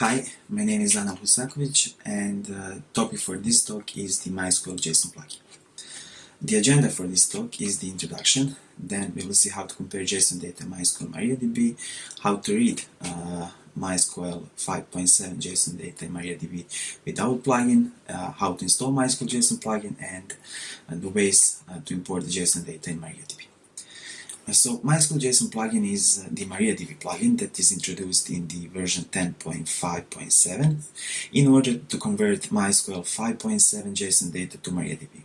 Hi, my name is Anel Husakovic and the uh, topic for this talk is the MySQL JSON plugin. The agenda for this talk is the introduction, then we will see how to compare JSON data MySQL MariaDB, how to read uh, MySQL 5.7 JSON data in MariaDB without plugin, uh, how to install MySQL JSON plugin, and uh, the ways uh, to import the JSON data in MariaDB. So MySQL JSON plugin is uh, the MariaDB plugin that is introduced in the version 10.5.7 in order to convert MySQL 5.7 JSON data to MariaDB.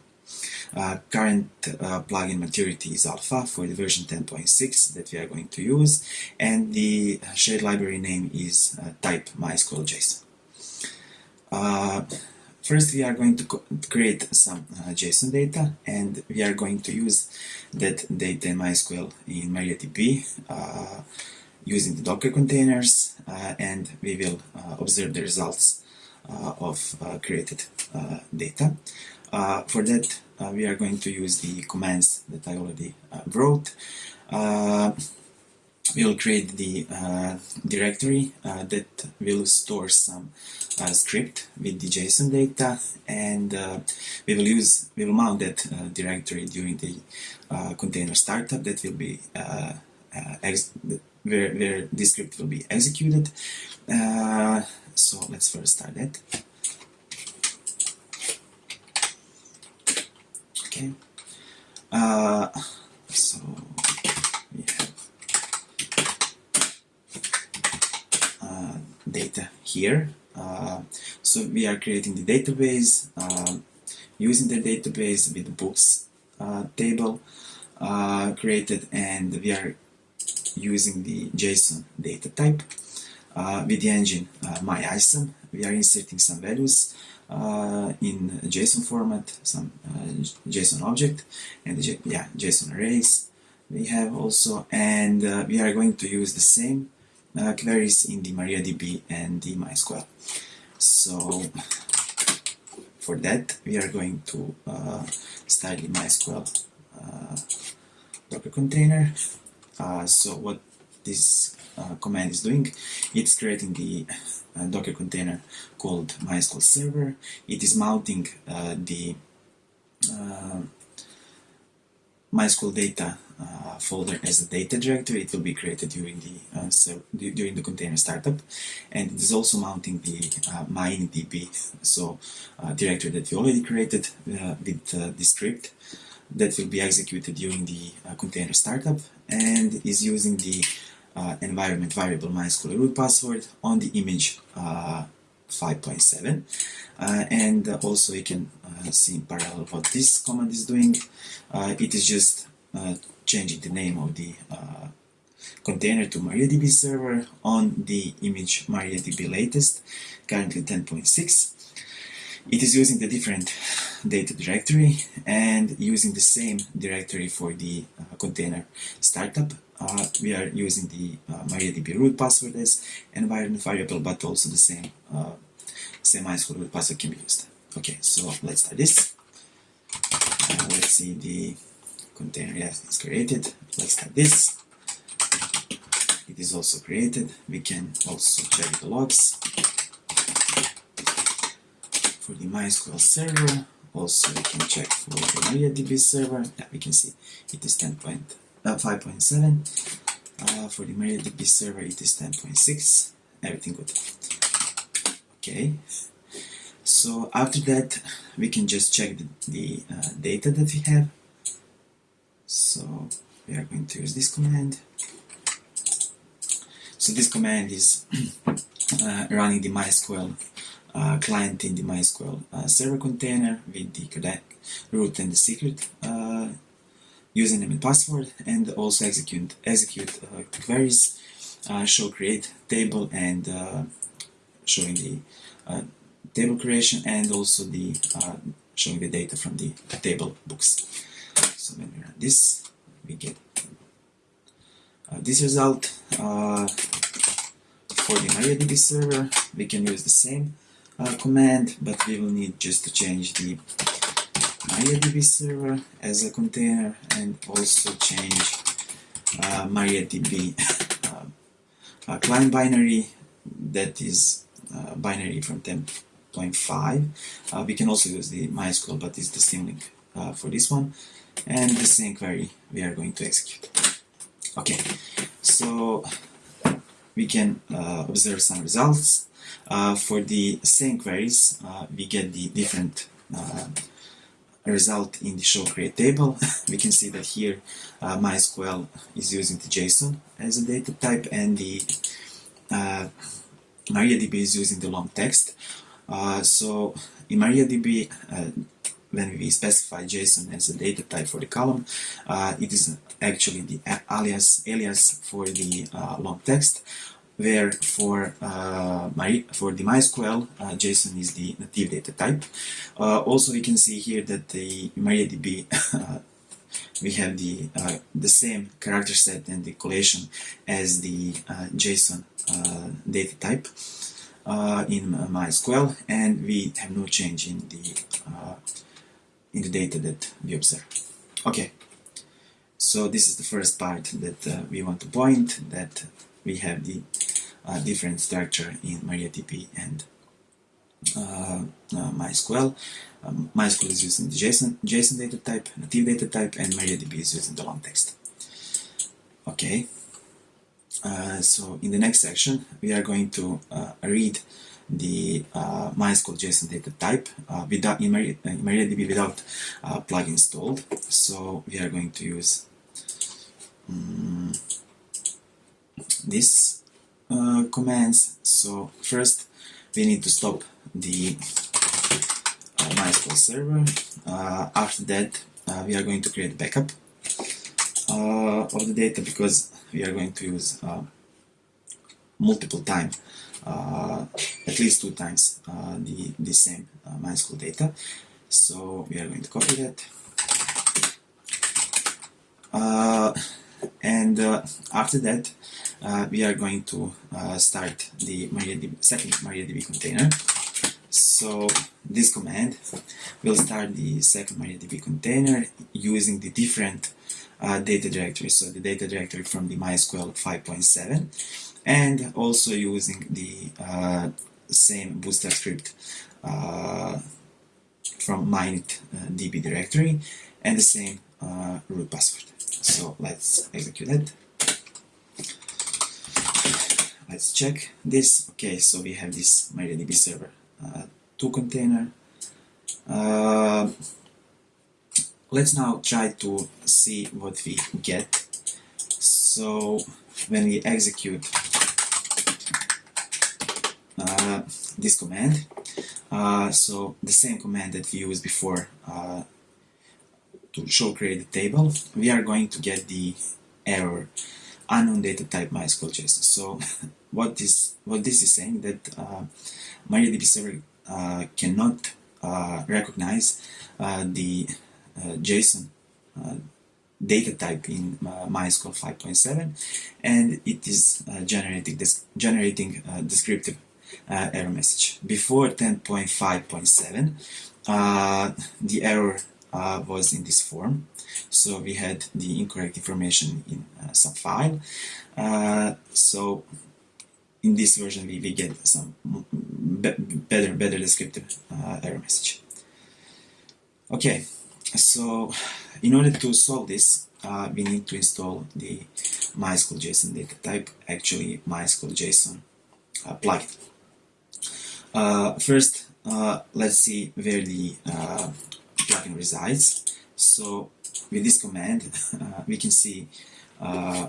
Uh, current uh, plugin maturity is alpha for the version 10.6 that we are going to use and the shared library name is uh, type MySQL JSON. First, we are going to create some uh, JSON data, and we are going to use that data in MySQL in MariaDB uh, using the Docker containers, uh, and we will uh, observe the results uh, of uh, created data. for that, we are going to use the commands that I already wrote we'll create the uh, directory uh, that will store some uh, script with the JSON data and uh, we will use we will mount that uh, directory during the uh, container startup that will be where, where this script will be executed. So let's first start that. Okay. So data here. Uh, so we are creating the database uh, using the database with the books uh, table uh, created and we are using the JSON data type. Uh, with the engine uh, MyISAM, we are inserting some values in JSON format, some JSON object, and yeah, JSON arrays we have also, and we are going to use the same uh, queries in the MariaDB and the MySQL. So for that we are going to uh, start the MySQL uh, Docker container. Uh, so what this uh, command is doing, it's creating the uh, Docker container called MySQL server. It is mounting the MySQL data uh, folder as a data directory. It will be created during the uh, so during the container startup, and it is also mounting the uh, MyInitDB so uh, directory that we already created uh, with uh, the script that will be executed during the container startup, and is using the environment variable MySQL root password on the image 5.7 uh, and also you can uh, see in parallel what this command is doing it is just changing the name of the container to MariaDB server on the image MariaDB latest, currently 10.6. It is using the different data directory and using the same directory for the uh, container startup. Uh, we are using the uh, MariaDB root password as environment variable, but also the same same MySQL root password can be used. Okay, so let's start this. Uh, let's see the container it's created. Let's start this. It is also created. We can also check the logs. For the MySQL server also we can check for the MariaDB server. Yeah, we can see it is 10.5.7 uh, uh, for the MariaDB server it is 10.6 everything good. Okay. So after that we can just check the, the uh, data that we have so we are going to use this command. So this command is uh, running the MySQL uh, client in the MySQL uh, server container with the root and the secret uh, username and password and also execute execute uh, queries uh, show create table and showing the table creation and also the showing the data from the table books so when we run this we get uh, this result uh, for the MariaDB server we can use the same uh, command but we will need just to change the MariaDB server as a container and also change uh, MariaDB uh, client binary that is uh, binary from 10.5. Uh, we can also use the MySQL, but it's the symlink uh, for this one. And the same query we are going to execute. Okay, so we can uh, observe some results. Uh, for the same queries, uh, we get the different uh, result in the show create table. we can see that here uh, MySQL is using the JSON as a data type and the uh, MariaDB is using the long text. so in MariaDB, when we specify JSON as a data type for the column, it is actually the alias alias for the long text where for uh, my for the MySQL uh, JSON is the native data type. Uh, also, we can see here that the MariaDB uh, we have the uh, the same character set and the collation as the uh, JSON data type in MySQL, and we have no change in the in the data that we observe. Okay. So this is the first part that we want to point that we have the uh, different structure in MariaDB and uh, uh, MySQL. Um, MySQL is using the JSON, JSON data type, native data type, and MariaDB is using the long text. Okay, uh, so in the next section we are going to uh, read the uh, MySQL JSON data type uh, without MariaDB without uh, plug installed. So we are going to use um, this commands. So first we need to stop the MySQL server. Uh, after that uh, we are going to create a backup uh, of the data because we are going to use multiple time at least two times the, the same MySQL data. So we are going to copy that. and after that uh, we are going to uh, start the MariaDB, second MariaDB container. So this command will start the second MariaDB container using the different uh, data directory. So the data directory from the MySQL 5.7 and also using the uh, same bootstrap script uh, from MyInitDB directory and the same uh, root password. So let's execute it. Let's check this. Okay so we have this MariaDB server uh, 2 container. Uh, let's now try to see what we get. So when we execute uh, this command uh, so the same command that we used before uh, to show create table we are going to get the error unknown data type MySQL JSON. So what this what this is saying that uh, MariaDB server uh, cannot uh, recognize uh, the uh, JSON uh, data type in MySQL 5.7, and it is generating this generating descriptive error message. Before 10.5.7, the error was in this form. So we had the incorrect information in uh, some file. Uh, so in this version we, we get some be better better descriptive uh, error message. Okay, so in order to solve this, uh, we need to install the MySQL JSON data type, actually MySQL JSON uh, plugin. Uh, first, let's see where the plugin resides. So with this command, uh, we can see uh,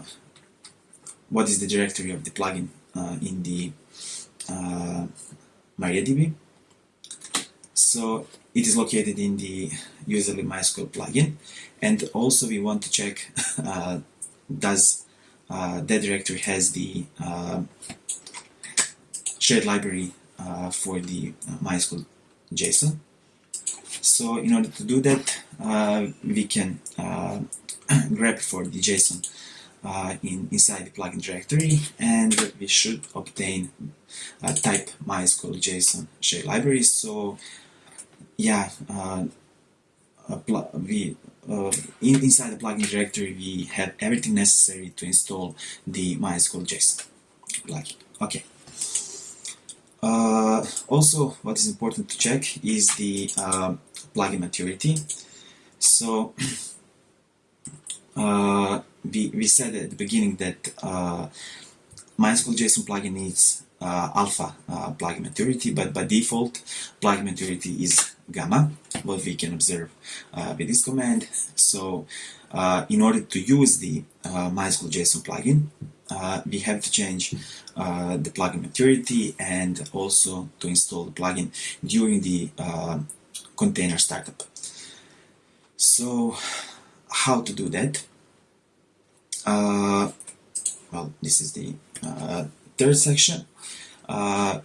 what is the directory of the plugin uh, in the uh, MariaDB. So it is located in the userly MySQL plugin, and also we want to check uh, does uh, that directory has the shared library for the MySQL JSON. So in order to do that, uh, we can uh, grep for the JSON uh, in inside the plugin directory, and we should obtain a type MySQL JSON share library. So yeah, we uh, in, inside the plugin directory we have everything necessary to install the MySQL JSON plugin. Okay. Uh, also, what is important to check is the uh, plugin maturity. So, uh, we, we said at the beginning that uh, MySQL JSON plugin needs uh, alpha uh, plugin maturity, but by default, plugin maturity is gamma, what we can observe with this command. So, in order to use the MySQL JSON plugin, uh, we have to change uh, the plugin maturity and also to install the plugin during the uh, container startup. So how to do that? Uh, well, this is the uh, third section. Uh,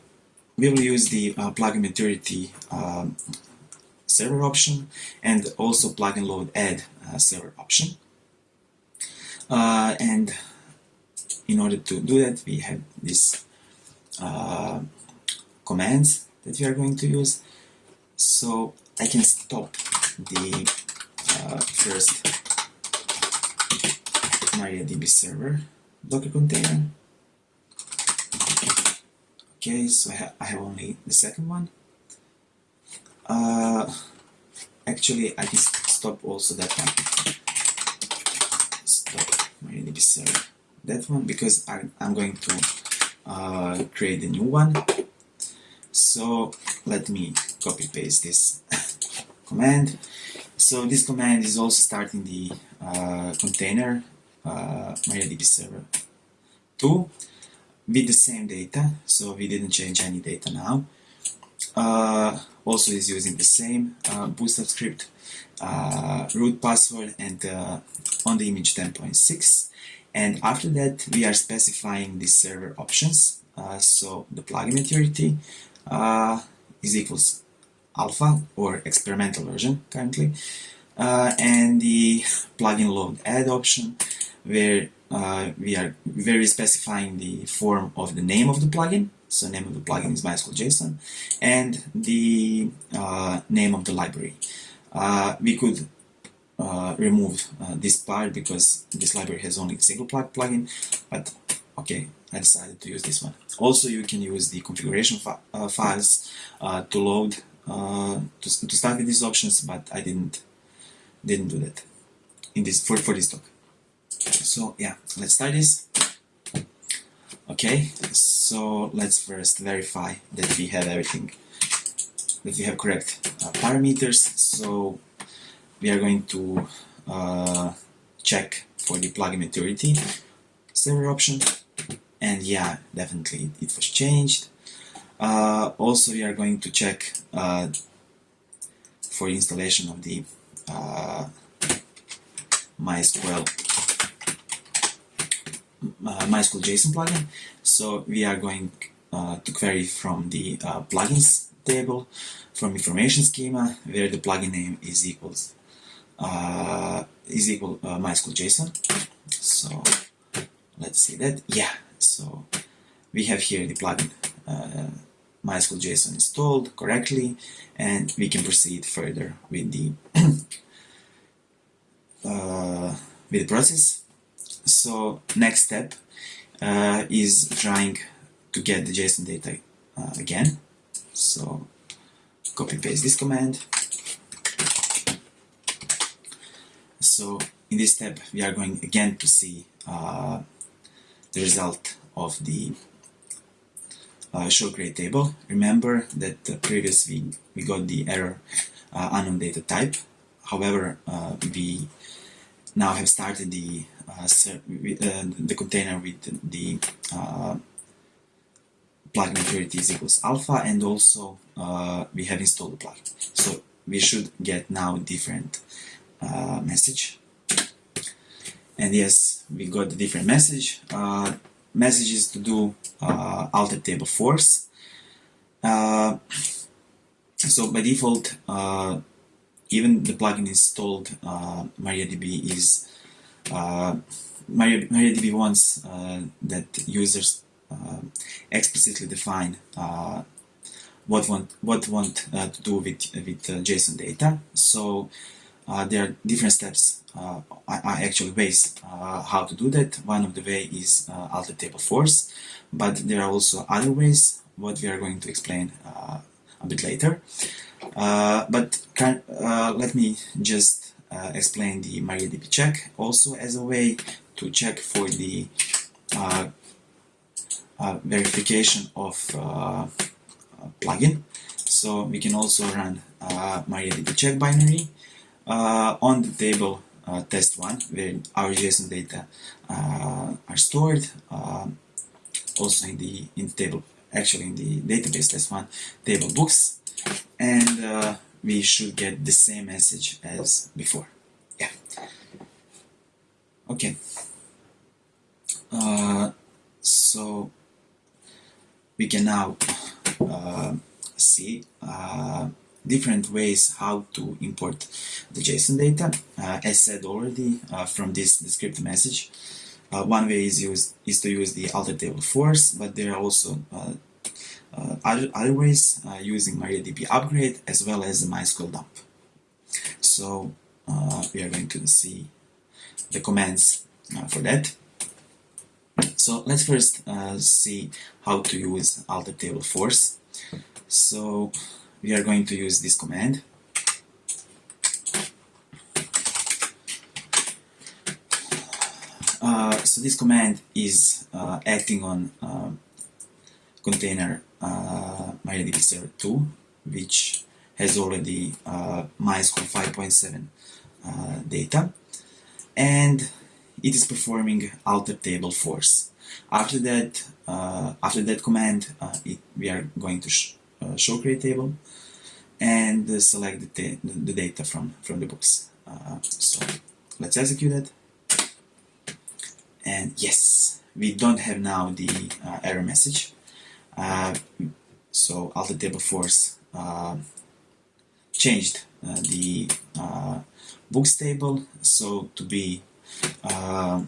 we will use the plugin maturity um, server option and also plugin load add server option. and in order to do that we have these uh, commands that we are going to use. So I can stop the uh, first MariaDB server Docker container. Okay so I have only the second one uh, actually I can stop also that one. Stop. MariaDB server that one because I, am going to uh, create a new one. So let me copy paste this command. So this command is also starting the uh, container uh, MariaDB server 2 with the same data. So we didn't change any data now also is using the same uh, bootstrap script uh, root password and uh, on the image 10.6 and after that we are specifying the server options. Uh, so the plugin maturity uh, is equals alpha or experimental version currently. Uh, and the plugin load add option where uh, we are very specifying the form of the name of the plugin so name of the plugin is MySQL JSON and the uh, name of the library. Uh, we could uh, remove uh, this part because this library has only a single plug plugin but okay I decided to use this one. Also you can use the configuration fi uh, files uh, to load to, to start with these options but I didn't didn't do that in this for, for this talk. So yeah let's start this okay so let's first verify that we have everything that we have correct uh, parameters. So we are going to uh, check for the plugin maturity server option and yeah definitely it was changed. Uh, also we are going to check uh, for installation of the uh, MySQL uh, MySQL JSON plugin so we are going uh, to query from the plugins table from information schema where the plugin name is equals uh, is equal uh, MySQL JSON. So let's see that. Yeah, so we have here the plugin uh, MySQL JSON installed correctly, and we can proceed further with the uh, with the process. So next step uh, is trying to get the JSON data uh, again. So copy paste this command So in this step we are going again to see uh, the result of the uh, show create table. Remember that previously we got the error uh, unknown data type. However, uh, we now I have started the uh, the container with the plugin maturity is equals alpha and also we have installed the plugin. So we should get now a different uh, message and yes we got the different message uh, messages to do uh, alter table force uh, so by default uh, even the plugin installed uh, MariaDB is uh, Maria, MariaDB wants that users explicitly define what want what want to do with with JSON data so uh, there are different steps, uh, I, actually ways uh, how to do that. One of the way is alter table force, but there are also other ways. what we are going to explain uh, a bit later. Uh, but can, uh, let me just uh, explain the MariaDB check also as a way to check for the verification of plugin. So we can also run MariaDB check binary on the table uh, test one where our JSON data uh, are stored uh, also in the in the table actually in the database test one table books and uh, we should get the same message as before. Yeah. Okay. Uh, so we can now uh, see different ways how to import the JSON data. Uh, as said already uh, from this, script message, uh, one way is, use, is to use the alter table force, but there are also uh, uh, other, other ways uh, using MariaDB upgrade as well as the MySQL dump. So we are going to see the commands for that. So let's first see how to use alter table force. So we are going to use this command uh, so this command is uh, acting on uh, container uh, MariaDB server 2 which has already uh, MySQL 5.7 uh, data and it is performing alter table force after that uh, after that command it, we are going to uh, show create table and uh, select the, the, data from, from the books. Uh, so let's execute it. And yes, we don't have now the error message. So alter table force changed the books table so to be uh,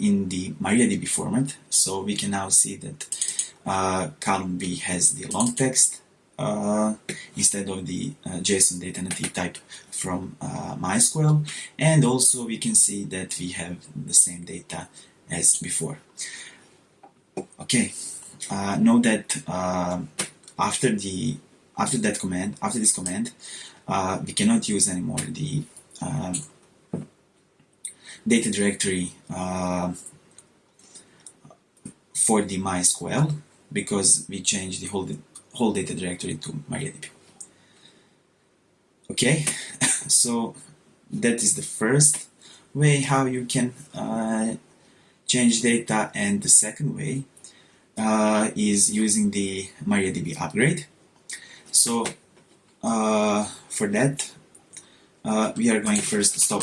in the MariaDB format. So we can now see that uh, column B has the long text, uh, instead of the uh, JSON data native type from uh, MySQL and also we can see that we have the same data as before. Okay, uh, note that uh, after the after that command, after this command, uh, we cannot use anymore the data directory for the MySQL because we changed the whole whole data directory to MariaDB. Okay, so that is the first way how you can uh, change data and the second way uh, is using the MariaDB upgrade. So uh, for that uh, we are going first to stop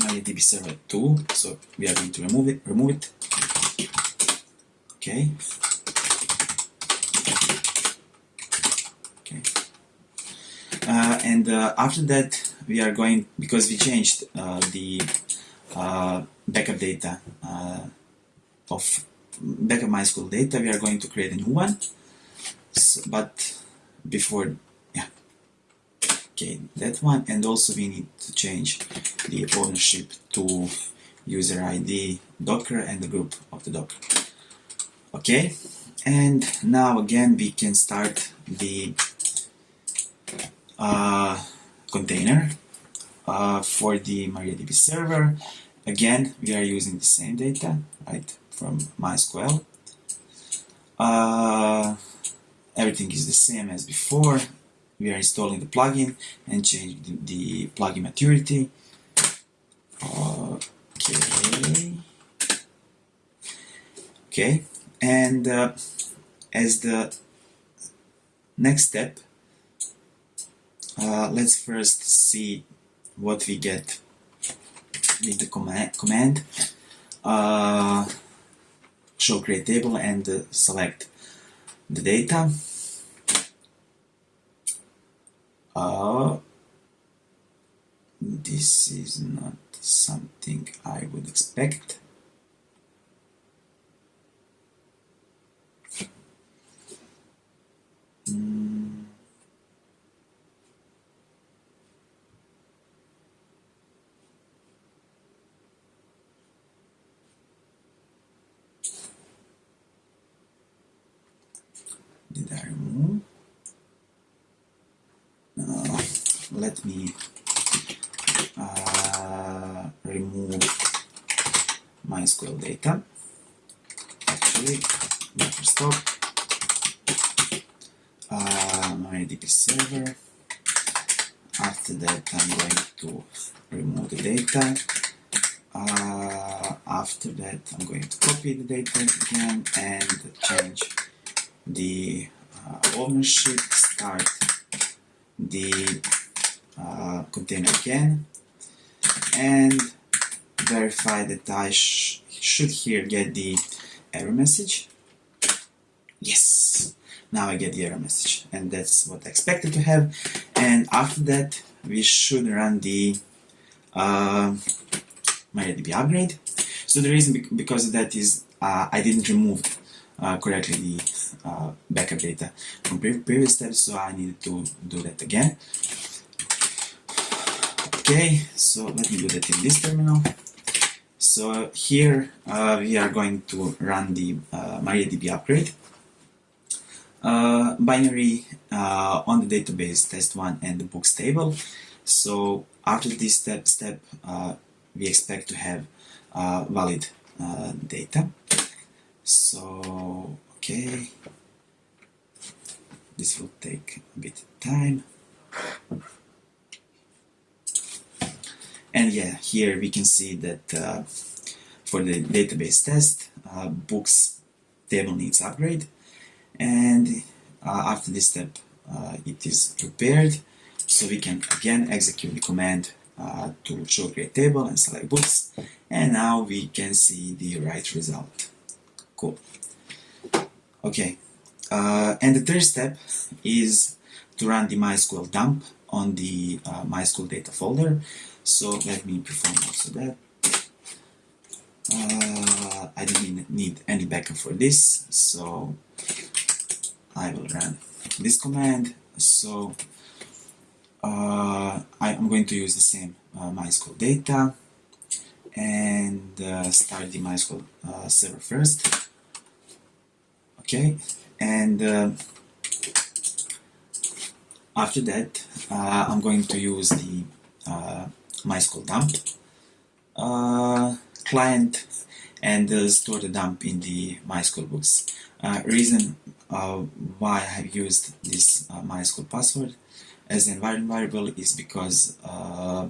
MariaDB server 2 so we are going to remove it remove it. Okay. Uh, and uh, after that we are going because we changed uh, the backup data of backup MySQL data we are going to create a new one. So, but before yeah. Okay that one and also we need to change the ownership to user ID docker and the group of the docker. Okay and now again we can start the uh, container uh, for the MariaDB server. Again, we are using the same data, right, from MySQL. Uh, everything is the same as before. We are installing the plugin and changing the, the plugin maturity. Okay. Okay, and uh, as the next step, uh, let's first see what we get with the command, command. Uh, show create table and uh, select the data. Uh, this is not something I would expect let me uh, remove MySQL data. Actually, stop. Uh, MariaDB server. After that, I'm going to remove the data. Uh, after that, I'm going to copy the data again and change the uh, ownership, start the uh, container again, and verify that I sh should here get the error message. Yes, now I get the error message, and that's what I expected to have. And after that, we should run the uh, MariaDB upgrade. So the reason because of that is uh, I didn't remove uh, correctly the uh, backup data from pre previous steps, so I needed to do that again. Okay, so let me do that in this terminal. So here uh, we are going to run the uh, MariaDB upgrade. Uh, binary uh, on the database test1 and the books table. So after this step, step uh, we expect to have uh, valid data. So, okay, this will take a bit of time. Yeah, here we can see that uh, for the database test, uh, books table needs upgrade. And uh, after this step, uh, it is prepared. So we can again execute the command uh, to show create table and select books. And now we can see the right result. Cool. Okay. Uh, and the third step is to run the MySQL dump on the MySQL data folder. So let me perform also that. Uh, I don't need any backup for this, so I will run this command. So uh, I am going to use the same uh, MySQL data and uh, start the MySQL uh, server first. Okay, and uh, after that, uh, I'm going to use the MySQL dump uh, client and uh, store the dump in the MySQL books. Uh, reason uh, why I have used this uh, MySQL password as an environment variable is because uh,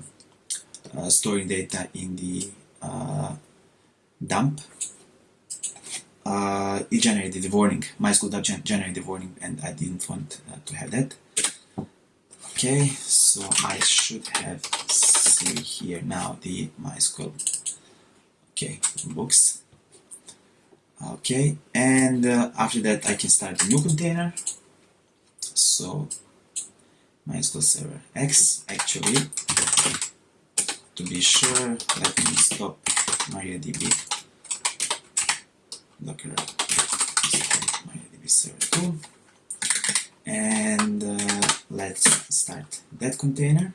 storing data in the dump it generated the warning. MySQL dump generated the warning and I didn't want to have that. Okay, so I should have see here now the MySQL. Okay books. Okay and uh, after that I can start a new container. So MySQL Server X actually. To be sure let me stop MariaDB docker. MariaDB server 2 and uh, let's start that container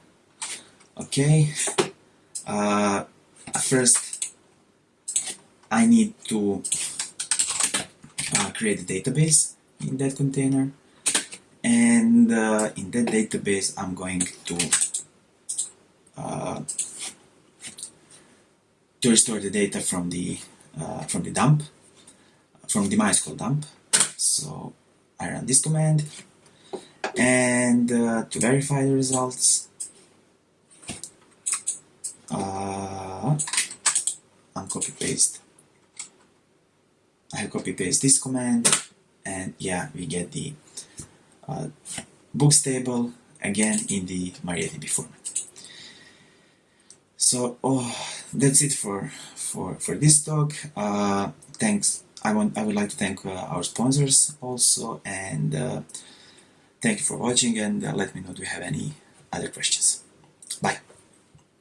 okay. Uh, first I need to uh, create a database in that container. And uh, in that database I'm going to uh, to restore the data from the uh, from the dump from the MySQL dump. So I run this command. And uh, to verify the results uh, and copy paste. I copy paste this command and yeah we get the uh, books table again in the MariaDB format. So oh that's it for for for this talk. Uh, thanks. I want I would like to thank uh, our sponsors also and uh, thank you for watching and uh, let me know if you have any other questions